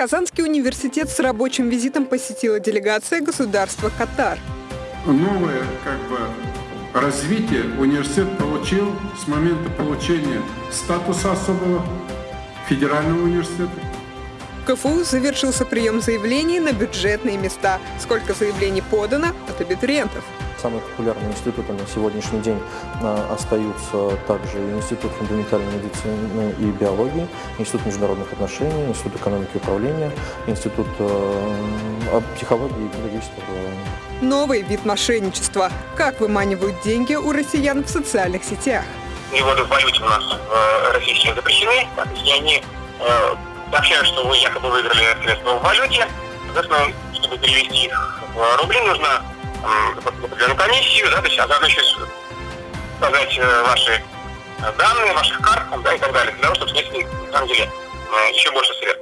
Казанский университет с рабочим визитом посетила делегация государства Катар. Новое как бы развитие университет получил с момента получения статуса особого федерального университета. В КФУ завершился прием заявлений на бюджетные места. Сколько заявлений подано от абитуриентов? Самые популярные институты на сегодняшний день а, остаются также Институт фундаментальной медицины и биологии, Институт международных отношений, Институт экономики и управления, Институт э, психологии и педагогического образования. Новый вид мошенничества. Как выманивают деньги у россиян в социальных сетях? Переводы в валюте у нас России сейчас запрещены. И они э, сообщают, что вы якобы выиграли средства в валюте. Соответственно, чтобы перевести их в рубли, нужно определенную комиссию, да, то есть, а еще сказать э, ваши данные, ваших карт, да, и так далее, для того, чтобы снять, на самом деле, э, еще больше средств.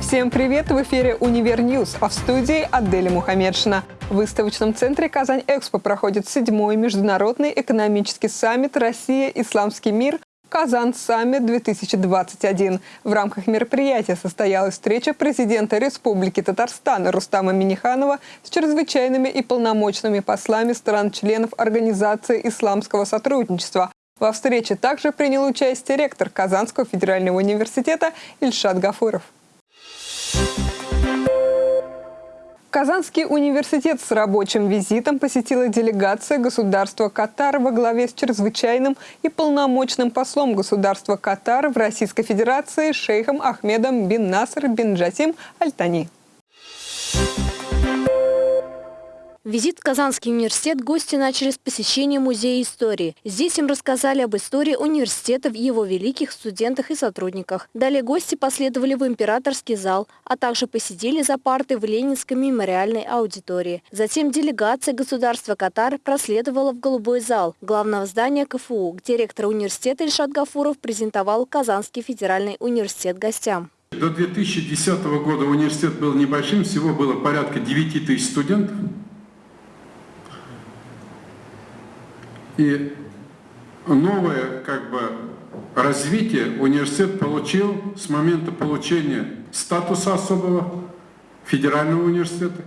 Всем привет! В эфире «Универ News», а в студии Аделя Мухаммедшина. В выставочном центре «Казань-Экспо» проходит седьмой международный экономический саммит «Россия. Исламский мир. Kazan Summit 2021. В рамках мероприятия состоялась встреча президента Республики Татарстан Рустама Миниханова с чрезвычайными и полномочными послами стран-членов Организации исламского сотрудничества. Во встрече также принял участие ректор Казанского федерального университета Ильшат Гафуров. Казанский университет с рабочим визитом посетила делегация государства Катар во главе с чрезвычайным и полномочным послом государства Катар в Российской Федерации шейхом Ахмедом бин Наср бин Джасим Альтани. Визит в Казанский университет гости начали с посещения Музея истории. Здесь им рассказали об истории университета, его великих студентах и сотрудниках. Далее гости последовали в императорский зал, а также посидели за партой в Ленинской мемориальной аудитории. Затем делегация государства Катар проследовала в Голубой зал главного здания КФУ, где ректор университета Ильшат Гафуров презентовал Казанский федеральный университет гостям. До 2010 года университет был небольшим, всего было порядка 9 тысяч студентов. И новое как бы развитие университет получил с момента получения статуса особого федерального университета.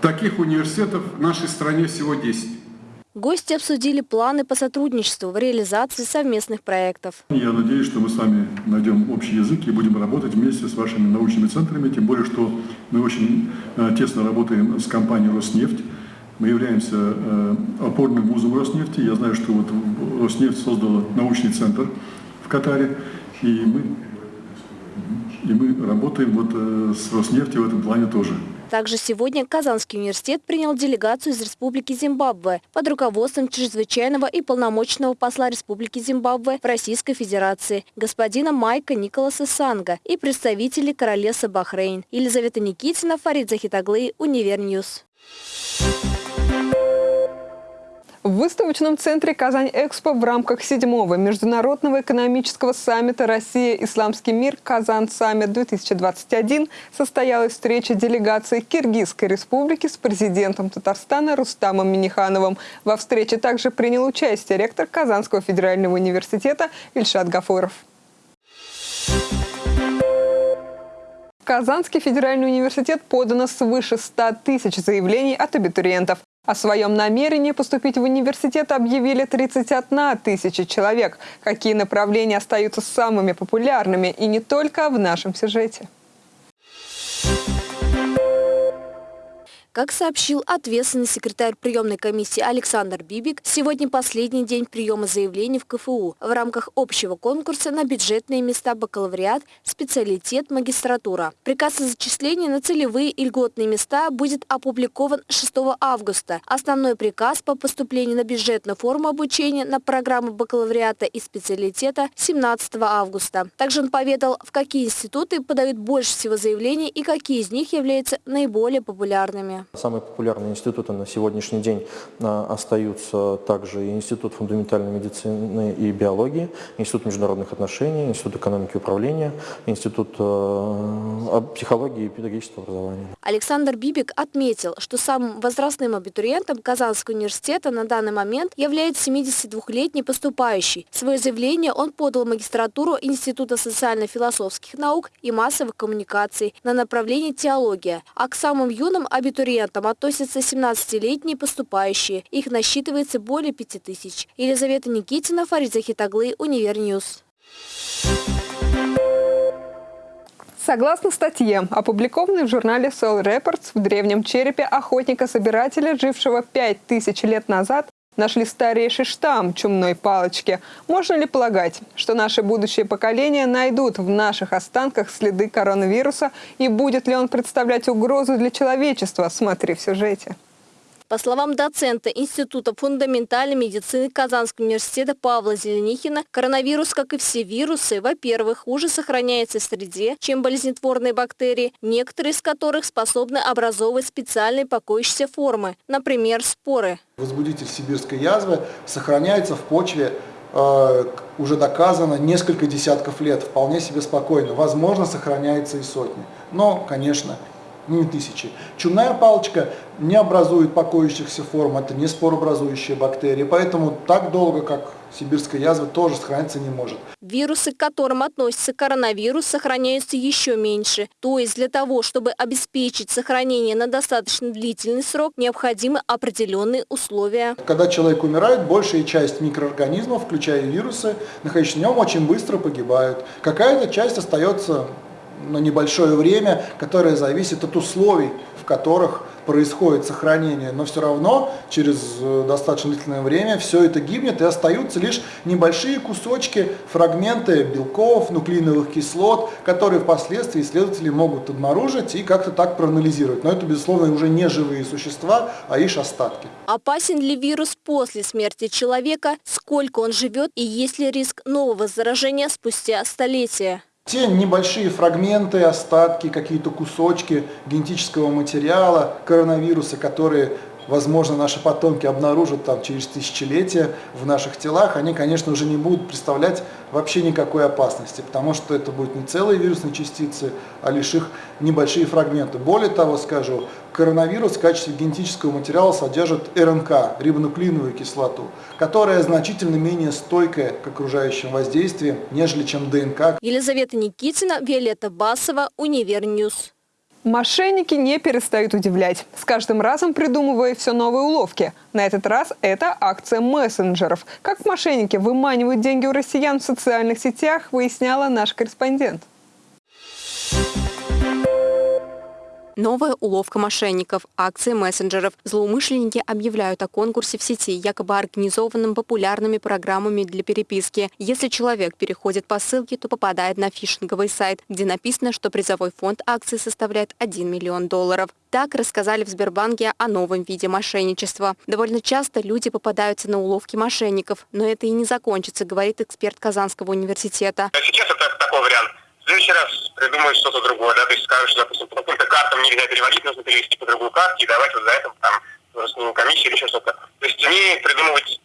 Таких университетов в нашей стране всего 10. Гости обсудили планы по сотрудничеству в реализации совместных проектов. Я надеюсь, что мы с вами найдем общий язык и будем работать вместе с вашими научными центрами, тем более, что мы очень э, тесно работаем с компанией «Роснефть». Мы являемся э, опорным вузом Роснефти. Я знаю, что вот Роснефть создала научный центр в Катаре, и мы, и мы работаем вот э, с Роснефтью в этом плане тоже. Также сегодня Казанский университет принял делегацию из Республики Зимбабве под руководством чрезвычайного и полномочного посла Республики Зимбабве в Российской Федерации господина Майка Николаса Санга и представителей Королевства Бахрейн. Елизавета Никитина, Фарид Захитаглы, Универ News. В выставочном центре «Казань-Экспо» в рамках седьмого международного экономического саммита «Россия. Исламский мир. Казан-саммит-2021» состоялась встреча делегации Киргизской республики с президентом Татарстана Рустамом Минихановым. Во встрече также принял участие ректор Казанского федерального университета Ильшат Гафуров. Казанский федеральный университет подано свыше 100 тысяч заявлений от абитуриентов. О своем намерении поступить в университет объявили 31 тысяча человек. Какие направления остаются самыми популярными и не только в нашем сюжете. Как сообщил ответственный секретарь приемной комиссии Александр Бибик, сегодня последний день приема заявлений в КФУ в рамках общего конкурса на бюджетные места бакалавриат, специалитет, магистратура. Приказ о зачислении на целевые и льготные места будет опубликован 6 августа. Основной приказ по поступлению на бюджетную форму обучения на программы бакалавриата и специалитета 17 августа. Также он поведал, в какие институты подают больше всего заявлений и какие из них являются наиболее популярными. Самые популярные институты на сегодняшний день а, остаются также Институт фундаментальной медицины и биологии, Институт международных отношений, Институт экономики и управления, Институт э, психологии и педагогического образования. Александр Бибик отметил, что самым возрастным абитуриентом Казанского университета на данный момент является 72-летний поступающий. Свое заявление он подал в магистратуру Института социально-философских наук и массовых коммуникаций на направлении теология, а к самым юным абитуриентам относятся 17-летние поступающие. Их насчитывается более 5000. Елизавета Никитина, Фарид Захитаглы, Универ News. Согласно статье, опубликованной в журнале Cell Reports, в древнем черепе охотника-собирателя, жившего 5000 лет назад, нашли старейший штамм чумной палочки. Можно ли полагать, что наши будущие поколения найдут в наших останках следы коронавируса и будет ли он представлять угрозу для человечества? Смотри в сюжете. По словам доцента Института фундаментальной медицины Казанского университета Павла Зеленихина, коронавирус, как и все вирусы, во-первых, хуже сохраняется в среде, чем болезнетворные бактерии, некоторые из которых способны образовывать специальные покоящиеся формы, например, споры. Возбудитель сибирской язвы сохраняется в почве э, уже доказано несколько десятков лет, вполне себе спокойно. Возможно, сохраняется и сотни. Но, конечно, не тысячи. Чумная палочка не образует покоящихся форм, это не споробразующие бактерии, поэтому так долго, как сибирская язва, тоже сохраниться не может. Вирусы, к которым относится коронавирус, сохраняются еще меньше. То есть для того, чтобы обеспечить сохранение на достаточно длительный срок, необходимы определенные условия. Когда человек умирает, большая часть микроорганизмов, включая вирусы, находящиеся в нем, очень быстро погибают. Какая-то часть остается на небольшое время, которое зависит от условий, в которых происходит сохранение, но все равно через э, достаточно длительное время все это гибнет и остаются лишь небольшие кусочки, фрагменты белков, нуклеиновых кислот, которые впоследствии исследователи могут обнаружить и как-то так проанализировать. Но это, безусловно, уже не живые существа, а лишь остатки. Опасен ли вирус после смерти человека, сколько он живет и есть ли риск нового заражения спустя столетия? Те небольшие фрагменты, остатки, какие-то кусочки генетического материала, коронавируса, которые возможно, наши потомки обнаружат там через тысячелетия в наших телах, они, конечно, уже не будут представлять вообще никакой опасности, потому что это будут не целые вирусные частицы, а лишь их небольшие фрагменты. Более того, скажу, коронавирус в качестве генетического материала содержит РНК, рибонуклеиновую кислоту, которая значительно менее стойкая к окружающим воздействиям, нежели чем ДНК. Елизавета Никитина, Виолетта Басова, Универ News. Мошенники не перестают удивлять, с каждым разом придумывая все новые уловки. На этот раз это акция мессенджеров. Как мошенники выманивают деньги у россиян в социальных сетях, выясняла наш корреспондент. Новая уловка мошенников, акции мессенджеров. Злоумышленники объявляют о конкурсе в сети, якобы организованном популярными программами для переписки. Если человек переходит по ссылке, то попадает на фишинговый сайт, где написано, что призовой фонд акции составляет 1 миллион долларов. Так рассказали в Сбербанке о новом виде мошенничества. Довольно часто люди попадаются на уловки мошенников, но это и не закончится, говорит эксперт Казанского университета. Сейчас это такой вариант в следующий раз придумают что-то другое, да, то есть скажут, что, допустим, по каким-то картам нельзя переводить, нужно перевести по другую карту, и давать вот за это там снимем комиссию или еще что-то. То есть они придумывать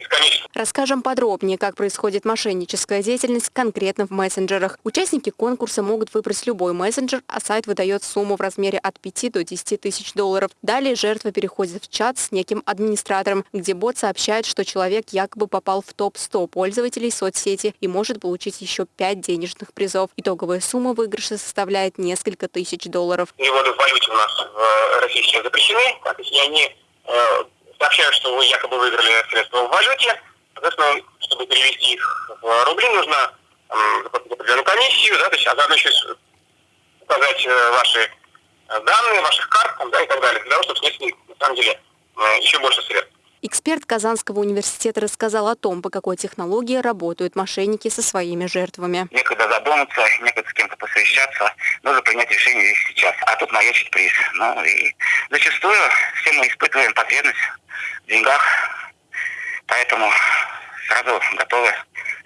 бесконечно. Расскажем подробнее, как происходит мошенническая деятельность конкретно в мессенджерах. Участники конкурса могут выбрать любой мессенджер, а сайт выдает сумму в размере от 5 до 10 тысяч долларов. Далее жертва переходит в чат с неким администратором, где бот сообщает, что человек якобы попал в топ-100 пользователей соцсети и может получить еще 5 денежных призов. Итоговая сумма выигрыша составляет несколько тысяч долларов. Переводы в валюте у нас в России сейчас запрещены, и они э, сообщают, что вы якобы выиграли средства в валюте. Соответственно, чтобы перевести их в рубли, нужно заплатить определенную комиссию, да, то есть, а заодно еще указать э, ваши э, данные, ваших карт там, да, и так далее, для того, чтобы снять, на самом деле, э, еще больше средств. Эксперт Казанского университета рассказал о том, по какой технологии работают мошенники со своими жертвами. Некогда задуматься, некогда с кем-то посовещаться, нужно принять решение здесь сейчас, а тут маячит приз. Ну и зачастую все мы испытываем потребность в деньгах, поэтому сразу готовы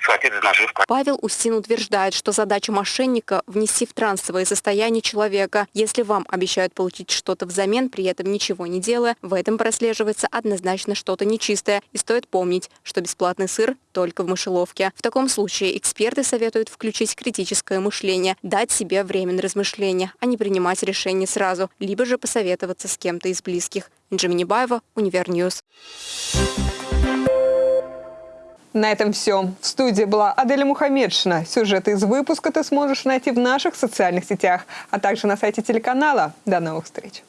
схватить за наживку. Павел Устин утверждает, что задача мошенника – внести в трансовое состояние человека. Если вам обещают получить что-то взамен, при этом ничего не делая, в этом прослеживается однозначно что-то нечистое. И стоит помнить, что бесплатный сыр только в мышеловке. В таком случае эксперты советуют включить критическое мышление, дать себе время на размышления, а не принимать решение сразу, либо же посоветоваться с кем-то из близких. Джимини Баева, Универ News. На этом все. В студии была Аделя Мухаммедшина. Сюжеты из выпуска ты сможешь найти в наших социальных сетях, а также на сайте телеканала. До новых встреч!